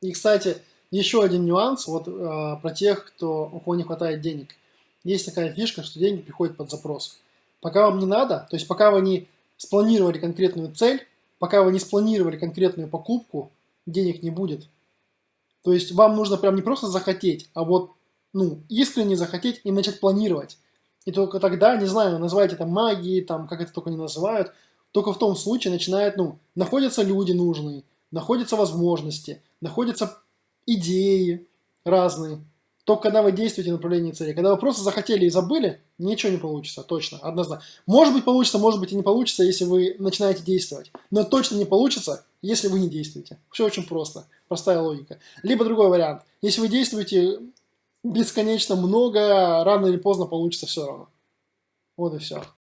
И, кстати, еще один нюанс вот э, про тех, кто, у кого не хватает денег. Есть такая фишка, что деньги приходят под запрос. Пока вам не надо, то есть пока вы не спланировали конкретную цель, пока вы не спланировали конкретную покупку, денег не будет. То есть вам нужно прям не просто захотеть, а вот ну, искренне захотеть и начать планировать. И только тогда, не знаю, называйте это магией, там, как это только не называют, только в том случае начинает, ну, находятся люди нужные, находятся возможности, находятся идеи разные. Только когда вы действуете в направлении цели. Когда вы просто захотели и забыли, ничего не получится, точно, однозначно. Может быть получится, может быть и не получится, если вы начинаете действовать. Но точно не получится, если вы не действуете. Все очень просто, простая логика. Либо другой вариант. Если вы действуете бесконечно много, рано или поздно получится все равно. Вот и все.